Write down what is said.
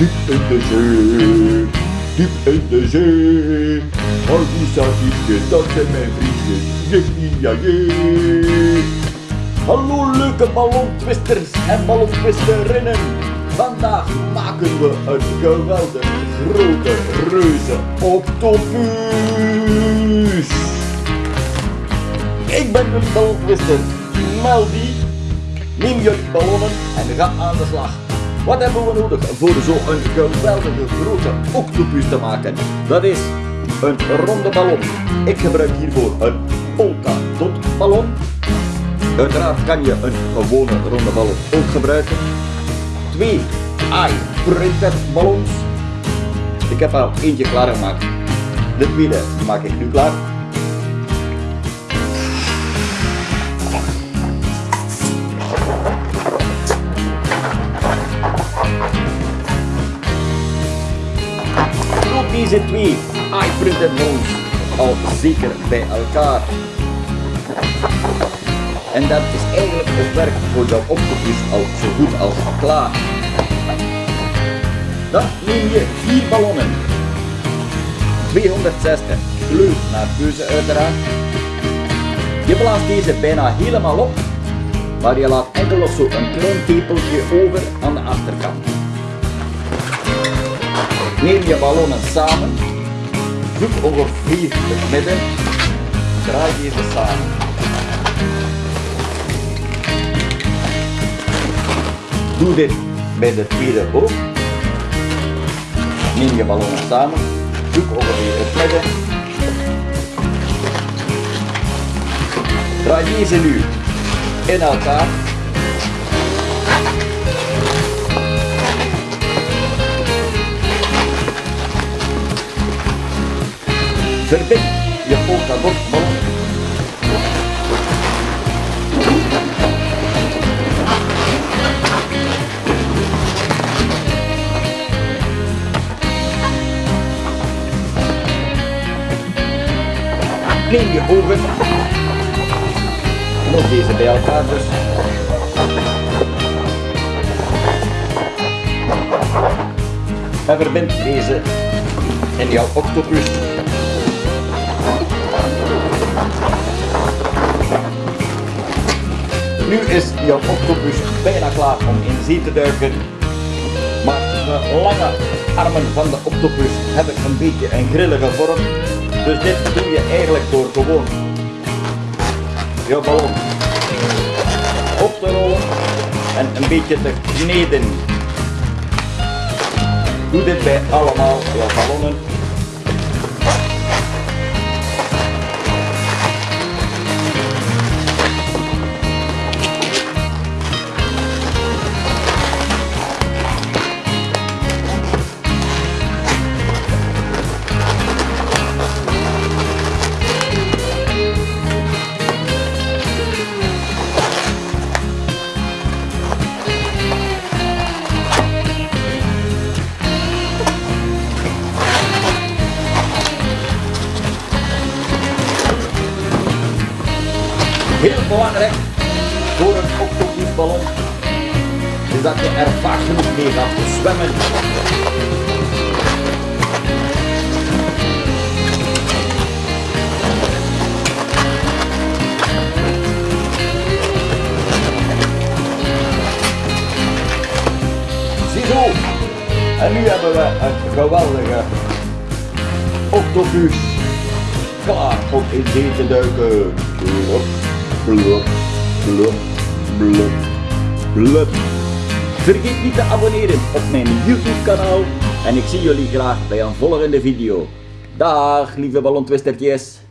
Diep in de zee, diep in de zee. Al die dat zijn mijn vriendjes. Yippie Hallo leuke ballontwisters en ballontwisterinnen. Vandaag maken we een geweldig grote reuze octopus. Ik ben een ballontwister, Melody. Neem jullie ballonnen en ga aan de slag. Wat hebben we nodig voor zo'n geweldige grote octopus te maken? Dat is een ronde ballon. Ik gebruik hiervoor een polka dot ballon. Uiteraard kan je een gewone ronde ballon ook gebruiken. Twee eye printed ballons. Ik heb al eentje klaargemaakt. De tweede maak ik nu klaar. Deze twee eye printed ballons al zeker bij elkaar. En dat is eigenlijk het werk voor de octopus al zo goed als klaar. Dan neem je vier ballonnen. 260 kleur naar keuze uiteraard. Je blaast deze bijna helemaal op, maar je laat enkel nog zo een klein tepeltje over aan de achterkant. Neem je ballonnen samen, zoek ongeveer het midden, draai deze samen. Doe dit bij de tweede ook. Neem je ballonnen samen, zoek ongeveer het midden. Draai deze nu in elkaar. Verbind je polka dot ballon Neem je ogen. Nog deze bij elkaar dus. En verbind deze in jouw octopus. Nu is jouw octopus bijna klaar om in zee te duiken. Maar de lange armen van de octopus hebben een beetje een grillige vorm. Dus dit doe je eigenlijk door gewoon je ballon op te rollen en een beetje te kneden. Doe dit bij allemaal je ballonnen. Belangrijk voor een octopusballon is dat je er vaak genoeg mee gaat zwemmen. Ziezo! En nu hebben we een geweldige octopus klaar om in te duiken. Blub, blub, blub, blub. Vergeet niet te abonneren op mijn YouTube kanaal en ik zie jullie graag bij een volgende video. Dag lieve ballontwistertjes!